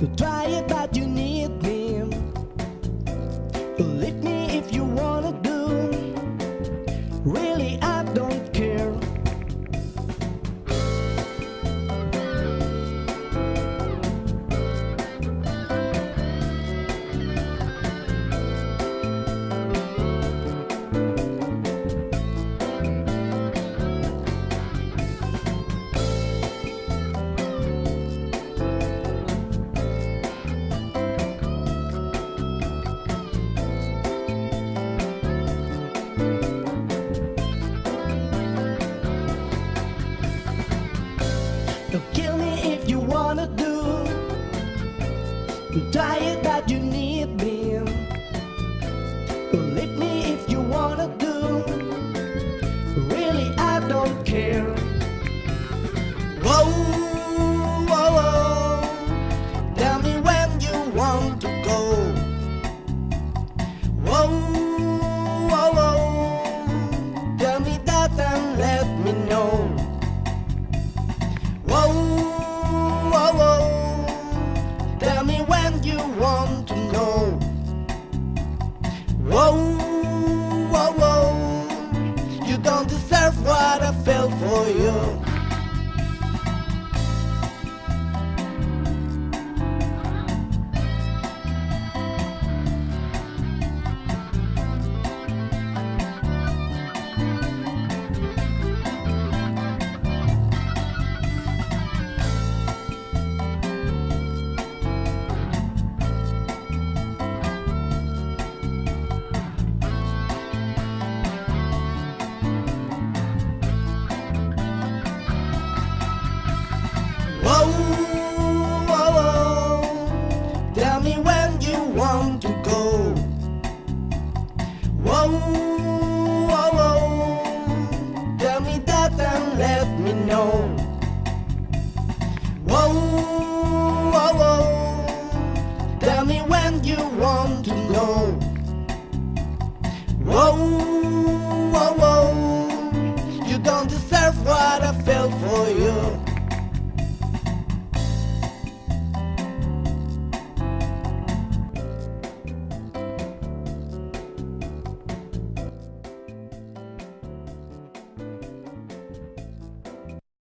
Try Try it, but you need me. Leave me if you wanna do. Really, I don't care. Whoa, whoa, whoa. Tell me don't deserve what I felt for you. That's what I felt for you.